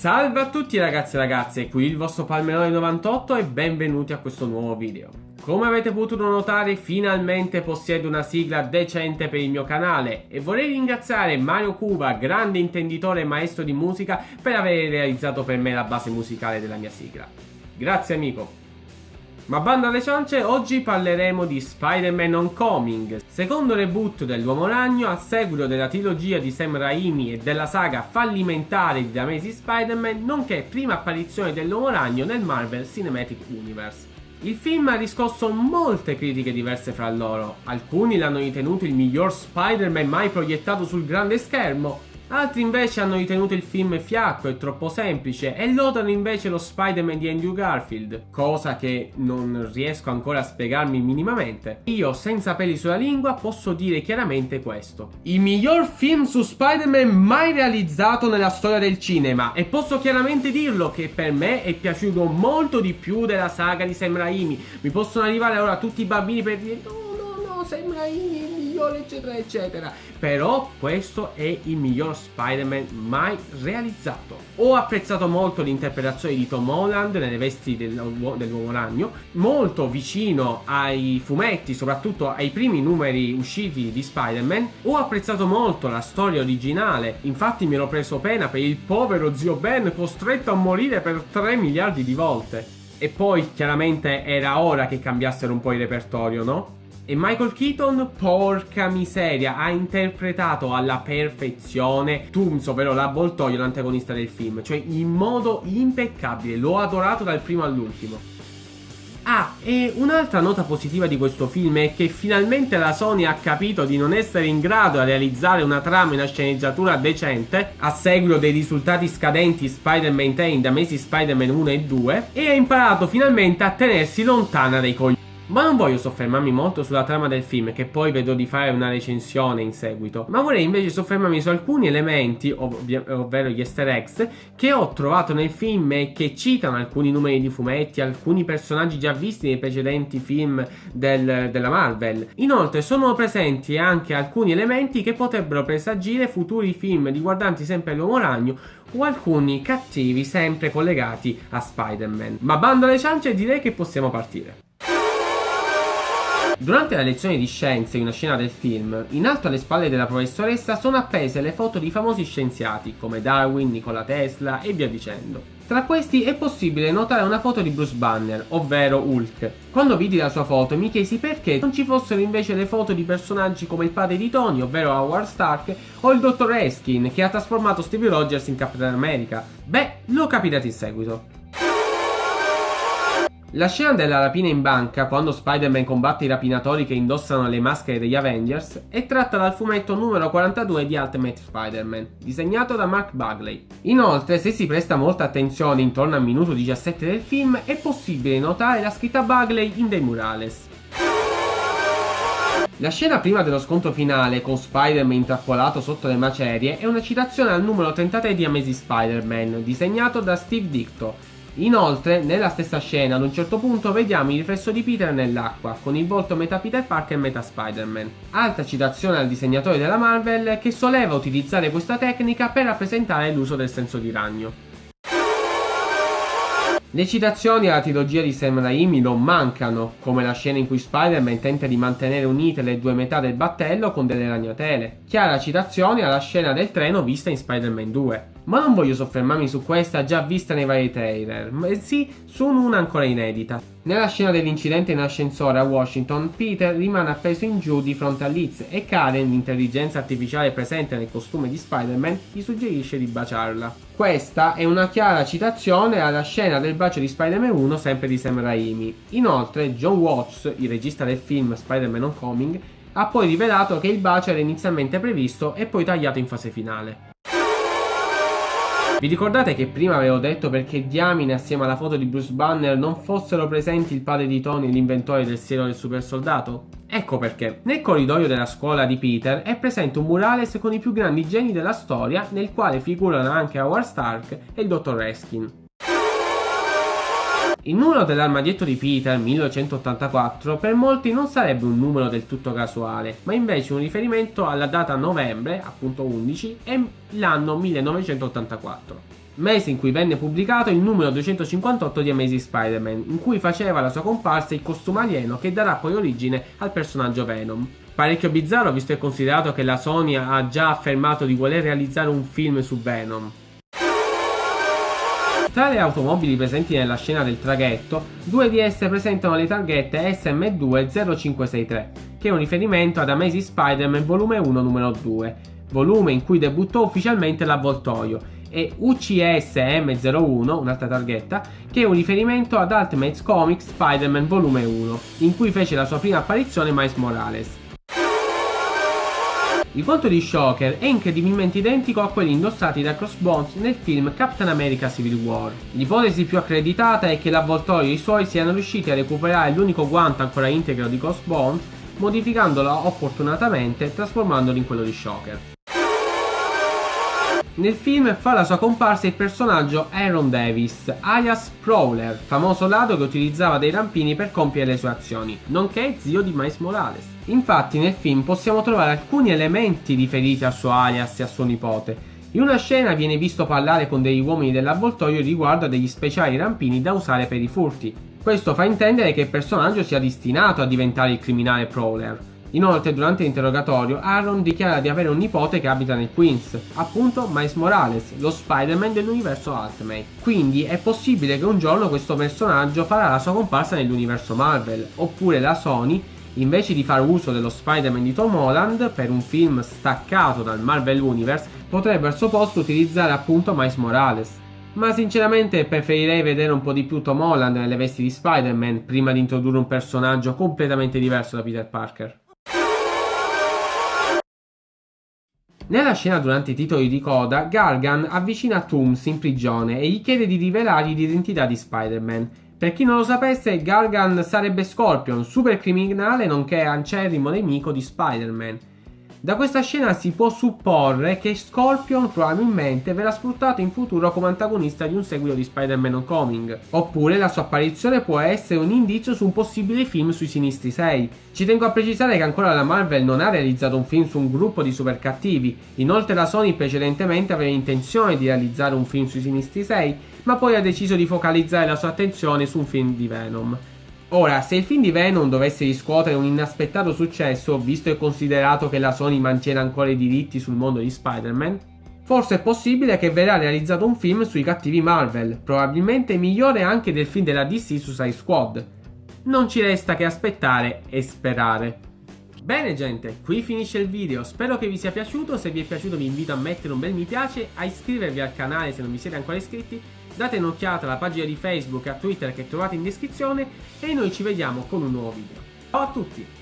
Salve a tutti ragazzi e ragazze, qui il vostro Palmerone 98 e benvenuti a questo nuovo video. Come avete potuto notare finalmente possiedo una sigla decente per il mio canale e vorrei ringraziare Mario Cuba, grande intenditore e maestro di musica per aver realizzato per me la base musicale della mia sigla. Grazie amico! Ma banda alle ciance, oggi parleremo di Spider-Man Homecoming, secondo reboot dell'Uomo Ragno a seguito della trilogia di Sam Raimi e della saga fallimentare di The Amazing Spider-Man, nonché prima apparizione dell'Uomo Ragno nel Marvel Cinematic Universe. Il film ha riscosso molte critiche diverse fra loro, alcuni l'hanno ritenuto il miglior Spider-Man mai proiettato sul grande schermo, Altri invece hanno ritenuto il film fiacco e troppo semplice e lodano invece lo Spider-Man di Andrew Garfield, cosa che non riesco ancora a spiegarmi minimamente. Io, senza peli sulla lingua, posso dire chiaramente questo. Il miglior film su Spider-Man mai realizzato nella storia del cinema e posso chiaramente dirlo che per me è piaciuto molto di più della saga di Sam Raimi. Mi possono arrivare ora tutti i bambini per dire no, no, no, Sam Raimi migliore eccetera eccetera. Però questo è il miglior Spider-Man mai realizzato. Ho apprezzato molto l'interpretazione di Tom Holland nelle vesti dell'uomo ragno molto vicino ai fumetti soprattutto ai primi numeri usciti di Spider-Man. Ho apprezzato molto la storia originale infatti mi ero preso pena per il povero zio Ben costretto a morire per 3 miliardi di volte. E poi chiaramente era ora che cambiassero un po' il repertorio, no? E Michael Keaton, porca miseria, ha interpretato alla perfezione Tooms, ovvero l'avvoltoio, l'antagonista del film. Cioè in modo impeccabile, l'ho adorato dal primo all'ultimo. Ah, e un'altra nota positiva di questo film è che finalmente la Sony ha capito di non essere in grado di realizzare una trama e una sceneggiatura decente a seguito dei risultati scadenti Spider-Man 3 da mesi Spider-Man 1 e 2 e ha imparato finalmente a tenersi lontana dai coglioni. Ma non voglio soffermarmi molto sulla trama del film, che poi vedo di fare una recensione in seguito, ma vorrei invece soffermarmi su alcuni elementi, ov- ovvero gli easter eggs, che ho trovato nel film e che citano alcuni numeri di fumetti, alcuni personaggi già visti nei precedenti film del, della Marvel. Inoltre sono presenti anche alcuni elementi che potrebbero presagire futuri film riguardanti sempre l'uomo ragno o alcuni cattivi sempre collegati a Spider-Man. Ma bando alle ciance direi che possiamo partire. Durante la lezione di scienze in una scena del film, in alto alle spalle della professoressa sono appese le foto di famosi scienziati come Darwin, Nikola Tesla e via dicendo. Tra questi è possibile notare una foto di Bruce Banner, ovvero Hulk. Quando vidi la sua foto mi chiesi perché non ci fossero invece le foto di personaggi come il padre di Tony, ovvero Howard Stark, o il dottor Eskin che ha trasformato Stevie Rogers in Capitan America. Beh, lo capirete in seguito. La scena della rapina in banca, quando Spider-Man combatte i rapinatori che indossano le maschere degli Avengers, è tratta dal fumetto numero 42 di Ultimate Spider-Man, disegnato da Mark Bagley. Inoltre, se si presta molta attenzione intorno al minuto 17 del film, è possibile notare la scritta Bagley in dei murales. La scena prima dello scontro finale con Spider-Man intrappolato sotto le macerie è una citazione al numero 33 di Amazing Spider-Man, disegnato da Steve Dicto, Inoltre, nella stessa scena, ad un certo punto vediamo il riflesso di Peter nell'acqua, con il volto metà Peter Parker e metà Spider-Man. Altra citazione al disegnatore della Marvel che soleva utilizzare questa tecnica per rappresentare l'uso del senso di ragno. Le citazioni alla trilogia di Sam Raimi non mancano, come la scena in cui Spider-Man tenta di mantenere unite le due metà del battello con delle ragnatele. Chiara citazione alla scena del treno vista in Spider-Man 2. Ma non voglio soffermarmi su questa già vista nei vari trailer, ma sì su una ancora inedita. Nella scena dell'incidente in ascensore a Washington, Peter rimane appeso in giù di fronte a Liz e Karen, l'intelligenza artificiale presente nel costume di Spider-Man, gli suggerisce di baciarla. Questa è una chiara citazione alla scena del bacio di Spider-Man 1 sempre di Sam Raimi. Inoltre, John Watts, il regista del film Spider-Man Homecoming, ha poi rivelato che il bacio era inizialmente previsto e poi tagliato in fase finale. Vi ricordate che prima avevo detto perché diamine assieme alla foto di Bruce Banner non fossero presenti il padre di Tony, l'inventore del siero del super soldato? Ecco perché. Nel corridoio della scuola di Peter è presente un murales con i più grandi geni della storia nel quale figurano anche Howard Stark e il dottor Reskin. Il numero dell'armadietto di Peter 1984 per molti non sarebbe un numero del tutto casuale, ma invece un riferimento alla data novembre, appunto 11, e l'anno 1984. mese in cui venne pubblicato il numero 258 di Amazing Spider-Man, in cui faceva la sua comparsa il costume alieno che darà poi origine al personaggio Venom. Parecchio bizzarro visto e considerato che la Sony ha già affermato di voler realizzare un film su Venom. Tra le automobili presenti nella scena del traghetto, due di esse presentano le targhette SM20563, che è un riferimento ad Amazing Spider-Man volume 1 numero 2, volume in cui debuttò ufficialmente l'avvoltoio, e UCS M01, un'altra targhetta, che è un riferimento ad Ultimate Comics Spider-Man volume 1, in cui fece la sua prima apparizione Miles Morales. Il conto di Shocker è incredibilmente identico a quelli indossati da Crossbones nel film Captain America Civil War. L'ipotesi più accreditata è che l'avvoltoio e i suoi siano riusciti a recuperare l'unico guanto ancora integro di Crossbones, modificandolo opportunatamente trasformandolo in quello di Shocker. Nel film fa la sua comparsa il personaggio Aaron Davis, alias Prowler, famoso ladro che utilizzava dei rampini per compiere le sue azioni, nonché zio di Miles Morales. Infatti nel film possiamo trovare alcuni elementi riferiti al suo alias e a suo nipote. In una scena viene visto parlare con degli uomini dell'avvoltoio riguardo a degli speciali rampini da usare per i furti. Questo fa intendere che il personaggio sia destinato a diventare il criminale Prowler. Inoltre, durante l'interrogatorio, Aaron dichiara di avere un nipote che abita nel Queens, appunto Miles Morales, lo Spider-Man dell'universo Ultimate. Quindi è possibile che un giorno questo personaggio farà la sua comparsa nell'universo Marvel, oppure la Sony, invece di fare uso dello Spider-Man di Tom Holland per un film staccato dal Marvel Universe, potrebbe al suo posto utilizzare appunto Miles Morales. Ma sinceramente preferirei vedere un po' di più Tom Holland nelle vesti di Spider-Man prima di introdurre un personaggio completamente diverso da Peter Parker. Nella scena durante i titoli di coda, Gargan avvicina Tooms in prigione e gli chiede di rivelargli l'identità di Spider-Man. Per chi non lo sapesse, Gargan sarebbe Scorpion, super criminale nonché acerrimo nemico di Spider-Man. Da questa scena si può supporre che Scorpion probabilmente verrà sfruttato in futuro come antagonista di un seguito di Spider-Man Homecoming, oppure la sua apparizione può essere un indizio su un possibile film sui Sinistri 6. Ci tengo a precisare che ancora la Marvel non ha realizzato un film su un gruppo di super cattivi, inoltre la Sony precedentemente aveva intenzione di realizzare un film sui Sinistri 6, ma poi ha deciso di focalizzare la sua attenzione su un film di Venom. Ora, se il film di Venom dovesse riscuotere un inaspettato successo, visto e considerato che la Sony mantiene ancora i diritti sul mondo di Spider-Man, forse è possibile che verrà realizzato un film sui cattivi Marvel, probabilmente migliore anche del film della DC su Suicide Squad. Non ci resta che aspettare e sperare. Bene gente, qui finisce il video, spero che vi sia piaciuto, se vi è piaciuto vi invito a mettere un bel mi piace, a iscrivervi al canale se non vi siete ancora iscritti date un'occhiata alla pagina di Facebook e a Twitter che trovate in descrizione e noi ci vediamo con un nuovo video. Ciao a tutti!